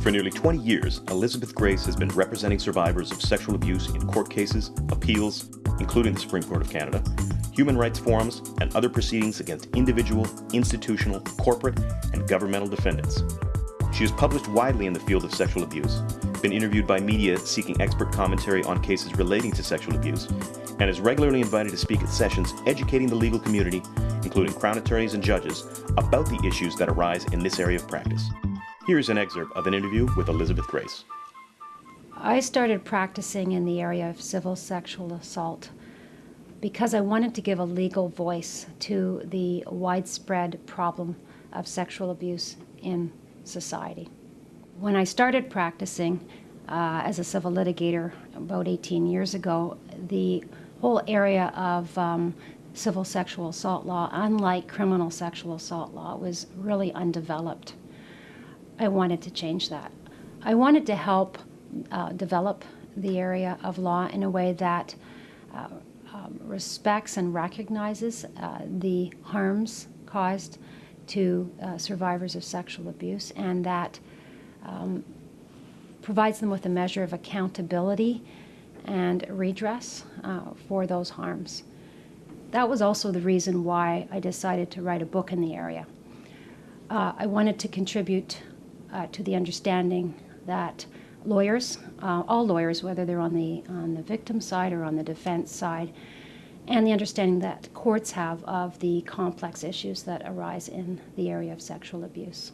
For nearly 20 years, Elizabeth Grace has been representing survivors of sexual abuse in court cases, appeals, including the Supreme Court of Canada, human rights forums, and other proceedings against individual, institutional, corporate, and governmental defendants. She has published widely in the field of sexual abuse, been interviewed by media seeking expert commentary on cases relating to sexual abuse, and is regularly invited to speak at sessions educating the legal community, including Crown attorneys and judges, about the issues that arise in this area of practice. Here's an excerpt of an interview with Elizabeth Grace. I started practicing in the area of civil sexual assault because I wanted to give a legal voice to the widespread problem of sexual abuse in society. When I started practicing uh, as a civil litigator about 18 years ago, the whole area of um, civil sexual assault law, unlike criminal sexual assault law, was really undeveloped. I wanted to change that. I wanted to help uh, develop the area of law in a way that uh, um, respects and recognizes uh, the harms caused to uh, survivors of sexual abuse and that um, provides them with a measure of accountability and redress uh, for those harms. That was also the reason why I decided to write a book in the area. Uh, I wanted to contribute uh, to the understanding that lawyers, uh, all lawyers, whether they're on the, on the victim side or on the defense side, and the understanding that courts have of the complex issues that arise in the area of sexual abuse.